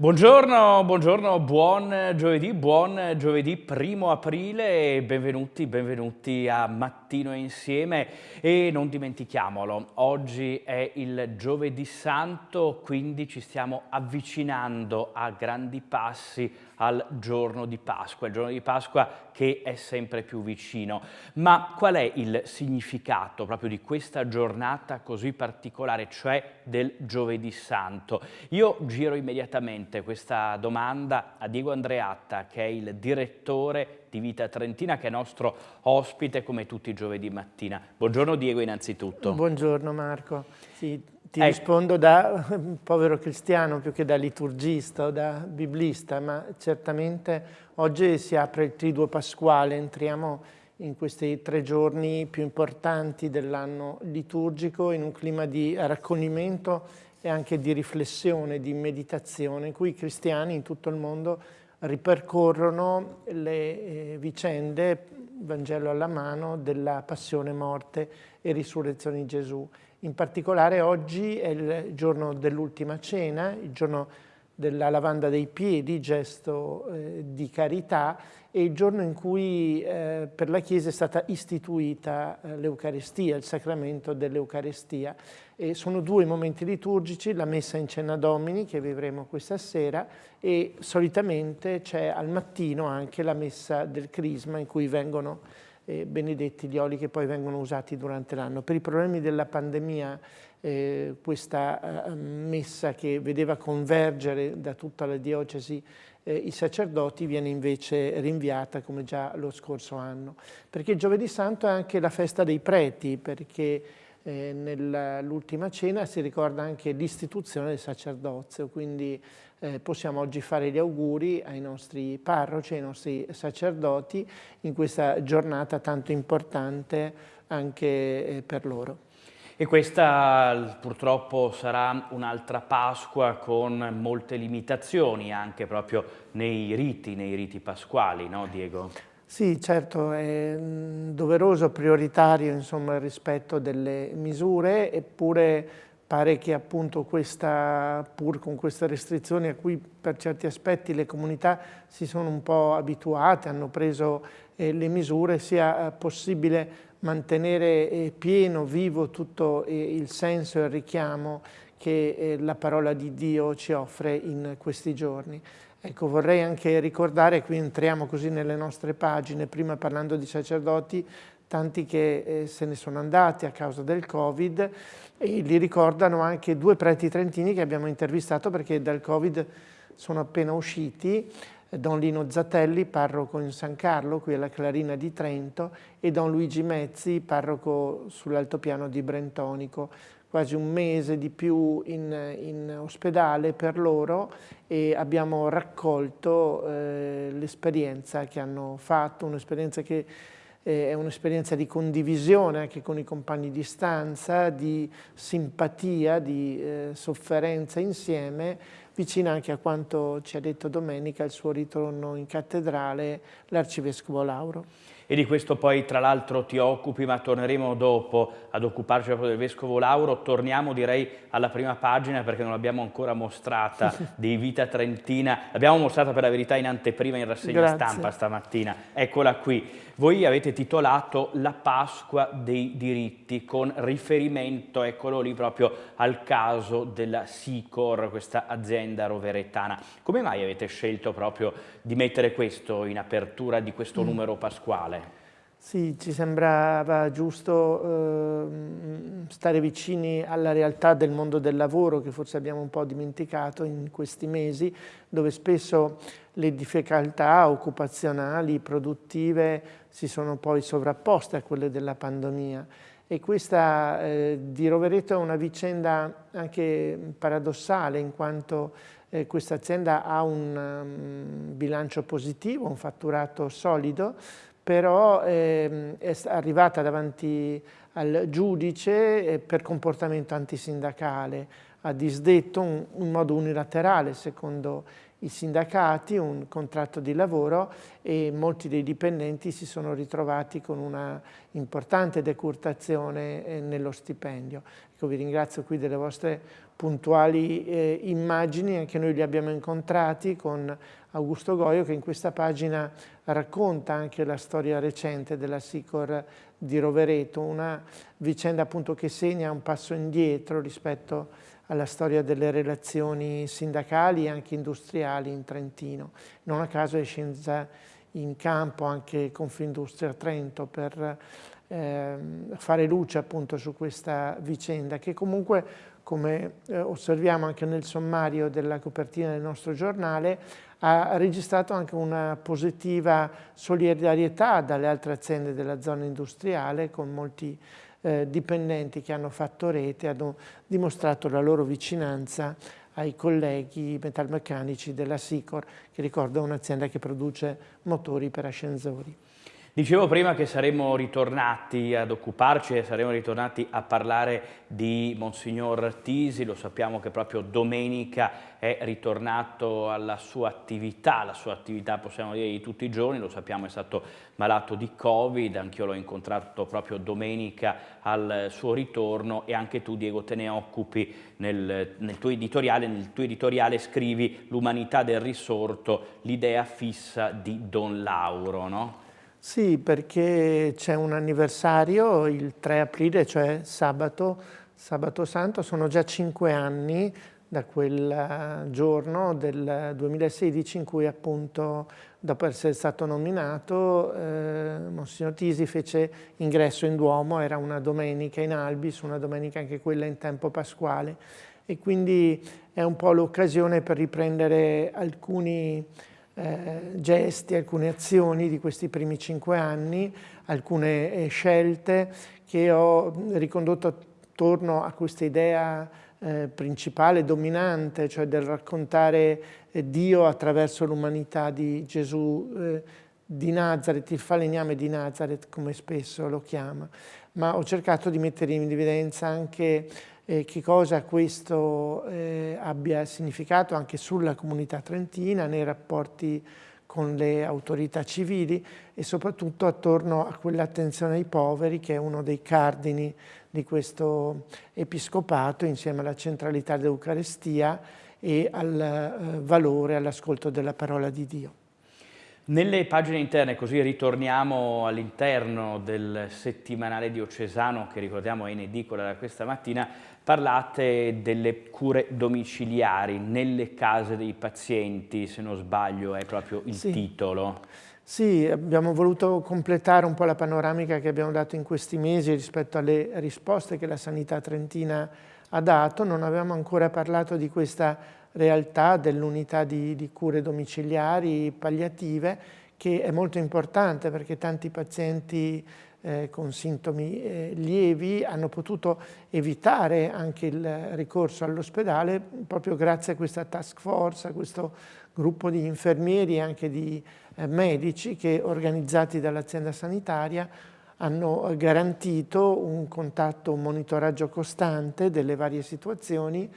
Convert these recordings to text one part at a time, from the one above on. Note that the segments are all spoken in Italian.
Buongiorno, buongiorno, buon giovedì, buon giovedì primo aprile e benvenuti, benvenuti a Mattino Insieme. E non dimentichiamolo, oggi è il giovedì santo, quindi ci stiamo avvicinando a grandi passi al giorno di Pasqua, il giorno di Pasqua che è sempre più vicino. Ma qual è il significato proprio di questa giornata così particolare, cioè del giovedì santo? Io giro immediatamente questa domanda a Diego Andreatta, che è il direttore di Vita Trentina, che è nostro ospite come tutti i giovedì mattina. Buongiorno Diego innanzitutto. Buongiorno Marco. Sì, ti ecco. rispondo da povero cristiano più che da liturgista o da biblista, ma certamente oggi si apre il triduo pasquale, entriamo in questi tre giorni più importanti dell'anno liturgico in un clima di raccoglimento e anche di riflessione, di meditazione, in cui i cristiani in tutto il mondo ripercorrono le eh, vicende, Vangelo alla mano, della passione, morte e risurrezione di Gesù. In particolare oggi è il giorno dell'ultima cena, il giorno della lavanda dei piedi, gesto eh, di carità, e il giorno in cui eh, per la Chiesa è stata istituita eh, l'Eucaristia, il sacramento dell'Eucaristia. sono due momenti liturgici, la messa in cena domini che vivremo questa sera e solitamente c'è al mattino anche la messa del crisma in cui vengono eh, benedetti gli oli che poi vengono usati durante l'anno. Per i problemi della pandemia eh, questa eh, messa che vedeva convergere da tutta la diocesi eh, i sacerdoti viene invece rinviata come già lo scorso anno. Perché giovedì santo è anche la festa dei preti, perché eh, nell'ultima cena si ricorda anche l'istituzione del sacerdozio, quindi eh, possiamo oggi fare gli auguri ai nostri parroci, ai nostri sacerdoti in questa giornata tanto importante anche eh, per loro. E questa purtroppo sarà un'altra Pasqua con molte limitazioni anche proprio nei riti, nei riti pasquali, no Diego? Sì, certo, è mm, doveroso, prioritario insomma, il rispetto delle misure, eppure pare che appunto questa, pur con queste restrizioni a cui per certi aspetti le comunità si sono un po' abituate, hanno preso eh, le misure, sia eh, possibile mantenere eh, pieno, vivo tutto eh, il senso e il richiamo che eh, la parola di Dio ci offre in questi giorni. Ecco, vorrei anche ricordare, qui entriamo così nelle nostre pagine, prima parlando di sacerdoti, tanti che eh, se ne sono andati a causa del Covid e li ricordano anche due preti trentini che abbiamo intervistato perché dal Covid sono appena usciti, Don Lino Zatelli, parroco in San Carlo, qui alla Clarina di Trento, e Don Luigi Mezzi, parroco sull'altopiano di Brentonico quasi un mese di più in, in ospedale per loro e abbiamo raccolto eh, l'esperienza che hanno fatto, un'esperienza che eh, è un'esperienza di condivisione anche con i compagni di stanza, di simpatia, di eh, sofferenza insieme, vicina anche a quanto ci ha detto domenica il suo ritorno in cattedrale l'arcivescovo Lauro e di questo poi tra l'altro ti occupi, ma torneremo dopo ad occuparci proprio del Vescovo Lauro. Torniamo direi alla prima pagina perché non l'abbiamo ancora mostrata di Vita Trentina. L'abbiamo mostrata per la verità in anteprima in rassegna Grazie. stampa stamattina. Eccola qui. Voi avete titolato La Pasqua dei diritti con riferimento, eccolo lì, proprio al caso della Sicor, questa azienda roveretana. Come mai avete scelto proprio di mettere questo in apertura di questo mm. numero pasquale? Sì, ci sembrava giusto eh, stare vicini alla realtà del mondo del lavoro che forse abbiamo un po' dimenticato in questi mesi, dove spesso le difficoltà occupazionali, produttive si sono poi sovrapposte a quelle della pandemia. E questa eh, di Rovereto è una vicenda anche paradossale in quanto eh, questa azienda ha un um, bilancio positivo, un fatturato solido, però eh, è arrivata davanti al giudice eh, per comportamento antisindacale, ha disdetto un, un modo unilaterale, secondo i sindacati, un contratto di lavoro e molti dei dipendenti si sono ritrovati con una importante decurtazione eh, nello stipendio. Ecco, vi ringrazio qui delle vostre puntuali eh, immagini, anche noi li abbiamo incontrati con Augusto Goio che in questa pagina racconta anche la storia recente della Sicor di Rovereto, una vicenda appunto che segna un passo indietro rispetto alla storia delle relazioni sindacali e anche industriali in Trentino. Non a caso è scesa in campo anche Confindustria Trento per eh, fare luce appunto su questa vicenda che comunque come eh, osserviamo anche nel sommario della copertina del nostro giornale ha registrato anche una positiva solidarietà dalle altre aziende della zona industriale con molti eh, dipendenti che hanno fatto rete, hanno dimostrato la loro vicinanza ai colleghi metalmeccanici della Sicor, che ricordo è un'azienda che produce motori per ascensori. Dicevo prima che saremmo ritornati ad occuparci e saremmo ritornati a parlare di Monsignor Tisi, lo sappiamo che proprio domenica è ritornato alla sua attività, la sua attività possiamo dire di tutti i giorni, lo sappiamo è stato malato di Covid, anch'io l'ho incontrato proprio domenica al suo ritorno. E anche tu Diego te ne occupi nel, nel tuo editoriale, nel tuo editoriale scrivi l'umanità del risorto, l'idea fissa di Don Lauro, no? Sì, perché c'è un anniversario il 3 aprile, cioè sabato, sabato santo, sono già cinque anni da quel eh, giorno del 2016 in cui appunto dopo essere stato nominato eh, Monsignor Tisi fece ingresso in Duomo, era una domenica in Albis, una domenica anche quella in tempo pasquale. E quindi è un po' l'occasione per riprendere alcuni eh, gesti, alcune azioni di questi primi cinque anni, alcune eh, scelte che ho ricondotto attorno a questa idea eh, principale, dominante, cioè del raccontare eh, Dio attraverso l'umanità di Gesù eh, di Nazareth, il falegname di Nazareth, come spesso lo chiama. Ma ho cercato di mettere in evidenza anche eh, che cosa questo eh, abbia significato anche sulla comunità trentina, nei rapporti con le autorità civili e soprattutto attorno a quell'attenzione ai poveri che è uno dei cardini di questo episcopato insieme alla centralità dell'Eucarestia e al eh, valore, all'ascolto della parola di Dio. Nelle pagine interne, così ritorniamo all'interno del settimanale diocesano che ricordiamo è in edicola da questa mattina, parlate delle cure domiciliari nelle case dei pazienti, se non sbaglio è proprio il sì. titolo. Sì, abbiamo voluto completare un po' la panoramica che abbiamo dato in questi mesi rispetto alle risposte che la sanità trentina ha dato. Non avevamo ancora parlato di questa realtà dell'unità di, di, cure domiciliari palliative che è molto importante perché tanti pazienti eh, con sintomi eh, lievi hanno potuto evitare anche il ricorso all'ospedale proprio grazie a questa task force, a questo gruppo di infermieri e anche di eh, medici che organizzati dall'azienda sanitaria hanno garantito un contatto, un monitoraggio costante delle varie situazioni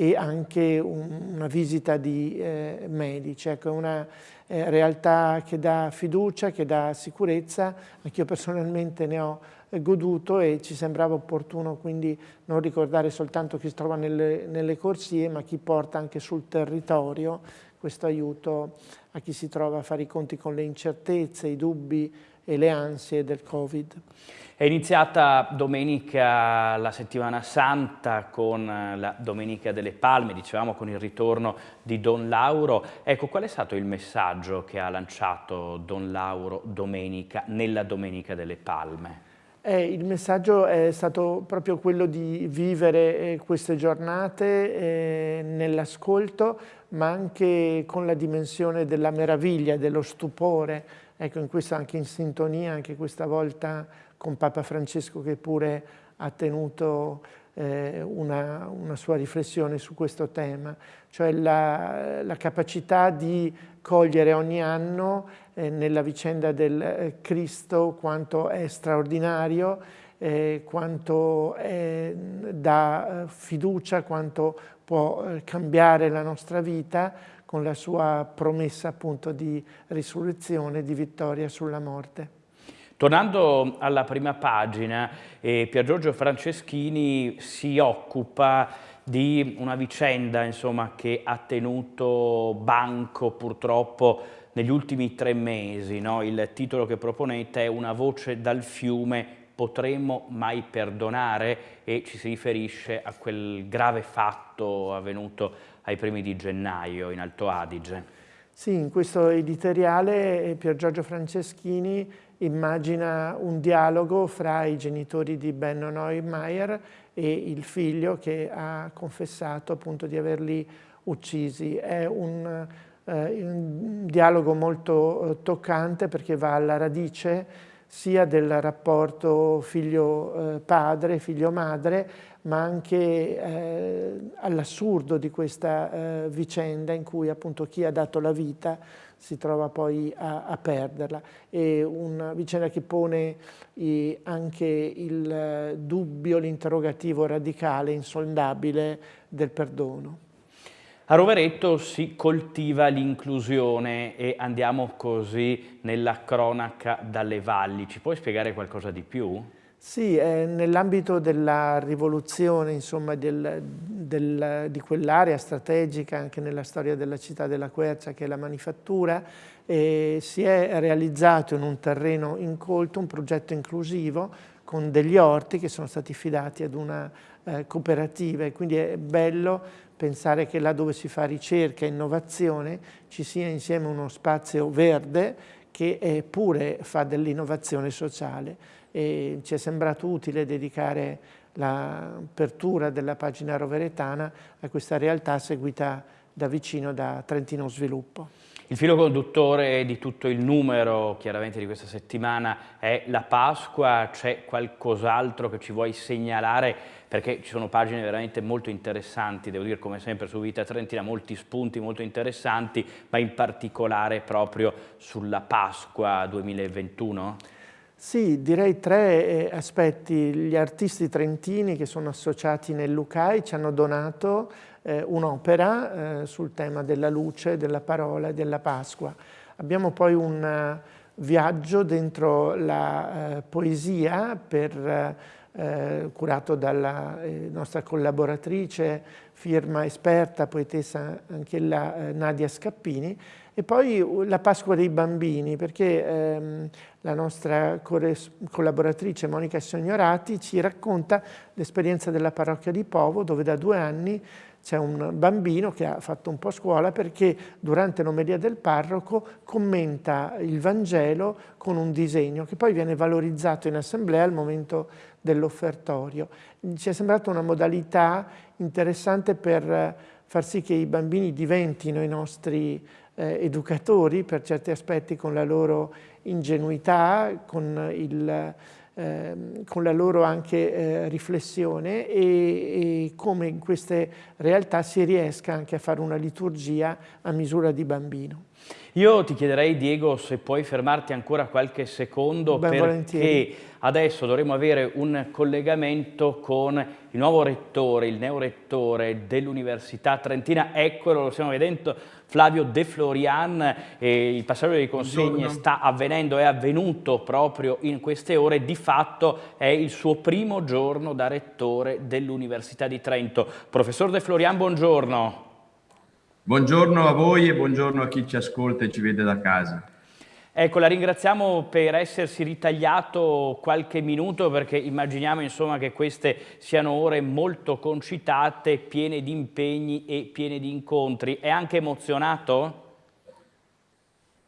e anche un, una visita di eh, medici. Ecco, una eh, realtà che dà fiducia, che dà sicurezza, anch'io personalmente ne ho eh, goduto e ci sembrava opportuno quindi non ricordare soltanto chi si trova nelle, nelle corsie, ma chi porta anche sul territorio questo aiuto a chi si trova a fare i conti con le incertezze, i dubbi e le ansie del Covid. È iniziata domenica la settimana santa con la Domenica delle Palme, dicevamo con il ritorno di Don Lauro. Ecco, qual è stato il messaggio che ha lanciato Don Lauro domenica, nella Domenica delle Palme? Eh, il messaggio è stato proprio quello di vivere eh, queste giornate eh, nell'ascolto, ma anche con la dimensione della meraviglia, dello stupore. Ecco, in questo anche in sintonia, anche questa volta con Papa Francesco che pure ha tenuto eh, una, una, sua riflessione su questo tema, cioè la, la capacità di cogliere ogni anno eh, nella vicenda del eh, Cristo quanto è straordinario, eh, quanto è, dà eh, fiducia, quanto può cambiare la nostra vita, con la sua promessa appunto di risurrezione, di vittoria sulla morte. Tornando alla prima pagina, eh, Pier Giorgio Franceschini si occupa di una vicenda insomma, che ha tenuto banco purtroppo negli ultimi tre mesi. No? Il titolo che proponete è Una voce dal fiume, potremmo mai perdonare? E ci si riferisce a quel grave fatto avvenuto ai primi di gennaio in Alto Adige. Sì, in questo editoriale eh, Pier Giorgio Franceschini immagina un dialogo fra i genitori di Benno Neumeier e il figlio che ha confessato appunto di averli uccisi. È un, eh, un dialogo molto eh, toccante perché va alla radice sia del rapporto figlio-padre, eh, figlio-madre, ma anche eh, all'assurdo di questa eh, vicenda in cui appunto chi ha dato la vita si trova poi a, a perderla. È una vicenda che pone eh, anche il dubbio, l'interrogativo radicale, insondabile del perdono. A Roveretto si coltiva l'inclusione e andiamo così nella cronaca dalle valli. Ci puoi spiegare qualcosa di più? Sì, eh, nell'ambito della rivoluzione insomma, del, del, di quell'area strategica anche nella storia della città della Quercia che è la manifattura, eh, si è realizzato in un terreno incolto un progetto inclusivo con degli orti che sono stati fidati ad una eh, cooperativa. E quindi è bello pensare che là dove si fa ricerca e innovazione ci sia insieme uno spazio verde che pure fa dell'innovazione sociale e ci è sembrato utile dedicare l'apertura della pagina roveretana a questa realtà seguita da vicino da Trentino Sviluppo. Il filo conduttore di tutto il numero, chiaramente di questa settimana, è la Pasqua. C'è qualcos'altro che ci vuoi segnalare? Perché ci sono pagine veramente molto interessanti, devo dire come sempre su Vita Trentina, molti spunti molto interessanti, ma in particolare proprio sulla Pasqua 2021? Sì, direi tre eh, aspetti. Gli artisti trentini che sono associati nel Lucai ci hanno donato eh, un'opera eh, sul tema della luce, della parola e della Pasqua. Abbiamo poi un uh, viaggio dentro la uh, poesia per, uh, curato dalla nostra collaboratrice, firma esperta, poetessa anche la Nadia Scappini, e poi la Pasqua dei bambini, perché ehm, la nostra collaboratrice Monica Sognorati ci racconta l'esperienza della parrocchia di Povo, dove da due anni c'è un bambino che ha fatto un po' scuola perché durante l'omelia del parroco commenta il Vangelo con un disegno che poi viene valorizzato in assemblea al momento dell'offertorio. Ci è sembrata una modalità interessante per far sì che i bambini diventino i nostri eh, educatori per certi aspetti con la loro ingenuità, con, il, eh, con la loro anche eh, riflessione e, e, come in queste realtà si riesca anche a fare una liturgia a misura di bambino. Io ti chiederei Diego se puoi fermarti ancora qualche secondo ben perché volentieri. adesso dovremo avere un collegamento con il nuovo rettore, il neorettore dell'Università Trentina, eccolo, lo stiamo vedendo, Flavio De Florian, eh, il passaggio delle consegne Buongiorno. sta avvenendo, è avvenuto proprio in queste ore, di fatto è il suo primo giorno da rettore dell'Università di Trento. Professor De Florian, buongiorno. Buongiorno a voi e buongiorno a chi ci ascolta e ci vede da casa. Ecco, la ringraziamo per essersi ritagliato qualche minuto perché immaginiamo insomma, che queste siano ore molto concitate, piene di impegni e piene di incontri. È anche emozionato?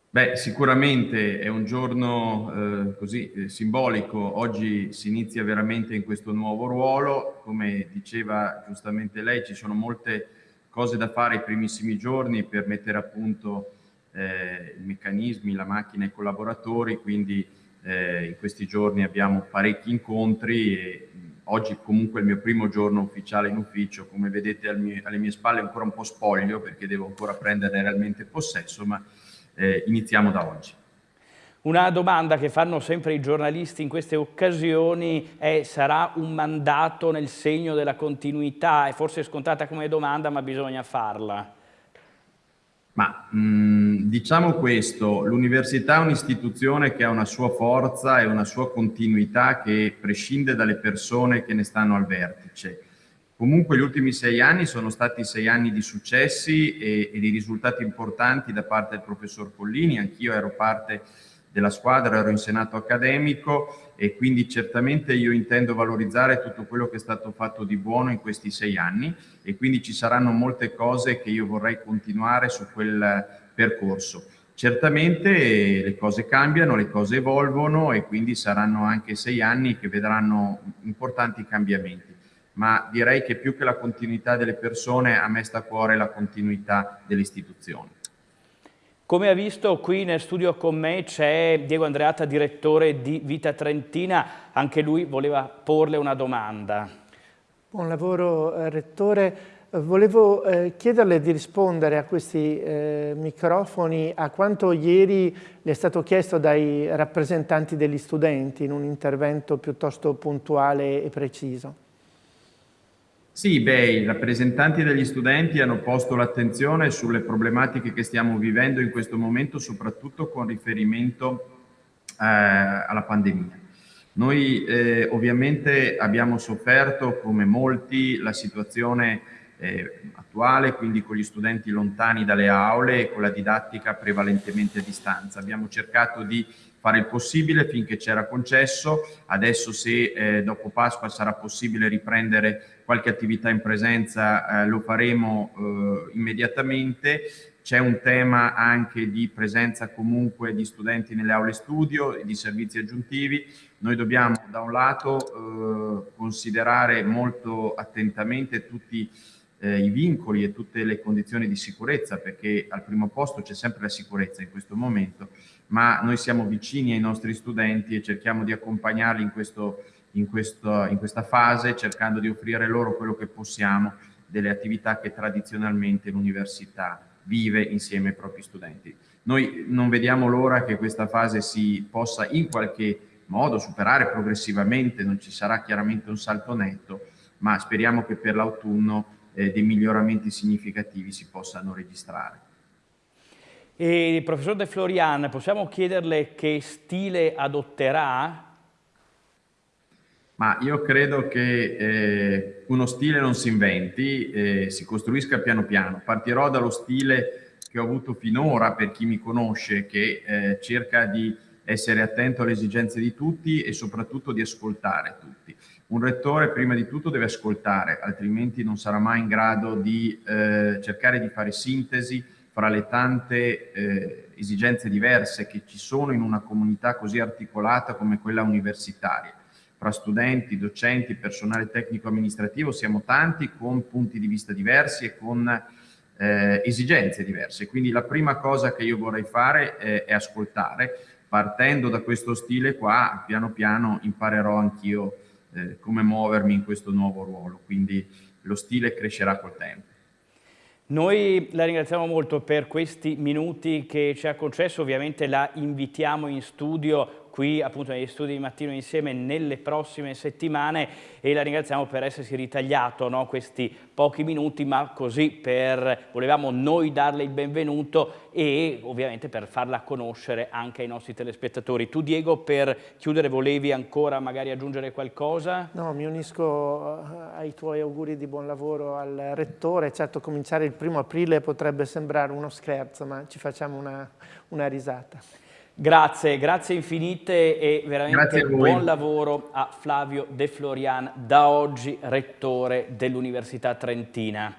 Beh, sicuramente è un giorno eh, così eh, simbolico. Oggi si inizia veramente in questo nuovo ruolo. Come diceva giustamente lei, ci sono molte cose da fare i primissimi giorni per mettere a punto eh, i meccanismi, la macchina e i collaboratori, quindi eh, in questi giorni abbiamo parecchi incontri e oggi comunque è il mio primo giorno ufficiale in ufficio, come vedete mie, alle mie spalle è ancora un po' spoglio perché devo ancora prendere realmente possesso, ma eh, iniziamo da oggi. Una domanda che fanno sempre i giornalisti in queste occasioni è sarà un mandato nel segno della continuità? È forse scontata come domanda ma bisogna farla. Ma mh, diciamo questo, l'università è un'istituzione che ha una sua forza e una sua continuità che prescinde dalle persone che ne stanno al vertice. Comunque gli ultimi sei anni sono stati sei anni di successi e, e di risultati importanti da parte del professor Pollini, anch'io ero parte della squadra, ero in senato accademico e quindi certamente io intendo valorizzare tutto quello che è stato fatto di buono in questi sei anni e quindi ci saranno molte cose che io vorrei continuare su quel percorso. Certamente le cose cambiano, le cose evolvono e quindi saranno anche sei anni che vedranno importanti cambiamenti, ma direi che più che la continuità delle persone a me sta a cuore la continuità delle istituzioni. Come ha visto qui nel studio con me c'è Diego Andreata, direttore di Vita Trentina, anche lui voleva porle una domanda. Buon lavoro eh, Rettore, volevo eh, chiederle di rispondere a questi eh, microfoni a quanto ieri le è stato chiesto dai rappresentanti degli studenti in un intervento piuttosto puntuale e preciso. Sì, beh, i rappresentanti degli studenti hanno posto l'attenzione sulle problematiche che stiamo vivendo in questo momento, soprattutto con riferimento eh, alla pandemia. Noi eh, ovviamente abbiamo sofferto, come molti, la situazione eh, attuale, quindi con gli studenti lontani dalle aule e con la didattica prevalentemente a distanza. Abbiamo cercato di fare il possibile finché c'era concesso, adesso se eh, dopo Pasqua sarà possibile riprendere qualche attività in presenza eh, lo faremo eh, immediatamente, c'è un tema anche di presenza comunque di studenti nelle aule studio e di servizi aggiuntivi, noi dobbiamo da un lato eh, considerare molto attentamente tutti eh, i vincoli e tutte le condizioni di sicurezza, perché al primo posto c'è sempre la sicurezza in questo momento, ma noi siamo vicini ai nostri studenti e cerchiamo di accompagnarli in, questo, in, questo, in questa fase, cercando di offrire loro quello che possiamo delle attività che tradizionalmente l'università vive insieme ai propri studenti. Noi non vediamo l'ora che questa fase si possa in qualche modo superare progressivamente, non ci sarà chiaramente un salto netto, ma speriamo che per l'autunno eh, dei miglioramenti significativi si possano registrare. E professor De Florian, possiamo chiederle che stile adotterà? Ma io credo che eh, uno stile non si inventi, eh, si costruisca piano piano. Partirò dallo stile che ho avuto finora per chi mi conosce, che eh, cerca di essere attento alle esigenze di tutti e soprattutto di ascoltare tutti. Un rettore prima di tutto deve ascoltare, altrimenti non sarà mai in grado di eh, cercare di fare sintesi fra le tante eh, esigenze diverse che ci sono in una comunità così articolata come quella universitaria. Fra studenti, docenti, personale tecnico-amministrativo siamo tanti con punti di vista diversi e con eh, esigenze diverse. Quindi la prima cosa che io vorrei fare è, è ascoltare. Partendo da questo stile qua, piano piano imparerò anch'io eh, come muovermi in questo nuovo ruolo, quindi lo stile crescerà col tempo. Noi la ringraziamo molto per questi minuti che ci ha concesso, ovviamente la invitiamo in studio qui appunto negli studi di Mattino Insieme nelle prossime settimane e la ringraziamo per essersi ritagliato no, questi pochi minuti, ma così per, volevamo noi darle il benvenuto e ovviamente per farla conoscere anche ai nostri telespettatori. Tu Diego per chiudere volevi ancora magari aggiungere qualcosa? No, mi unisco eh, ai tuoi auguri di buon lavoro al Rettore, certo cominciare il primo aprile potrebbe sembrare uno scherzo, ma ci facciamo una, una risata. Grazie, grazie infinite e veramente buon lavoro a Flavio De Florian, da oggi rettore dell'Università Trentina.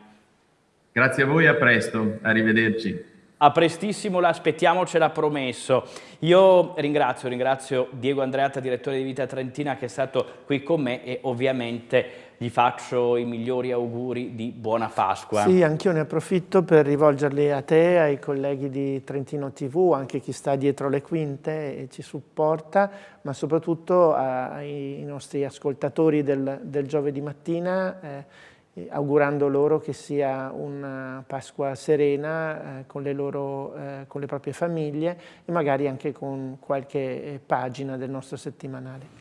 Grazie a voi, a presto, arrivederci. A prestissimo l'aspettiamo, ce l'ha promesso. Io ringrazio, ringrazio Diego Andreata, direttore di Vita Trentina, che è stato qui con me e ovviamente gli faccio i migliori auguri di buona Pasqua. Sì, anch'io ne approfitto per rivolgerli a te, ai colleghi di Trentino TV, anche chi sta dietro le quinte e ci supporta, ma soprattutto ai nostri ascoltatori del, del giovedì mattina, eh, augurando loro che sia una Pasqua serena eh, con, le loro, eh, con le proprie famiglie e magari anche con qualche pagina del nostro settimanale.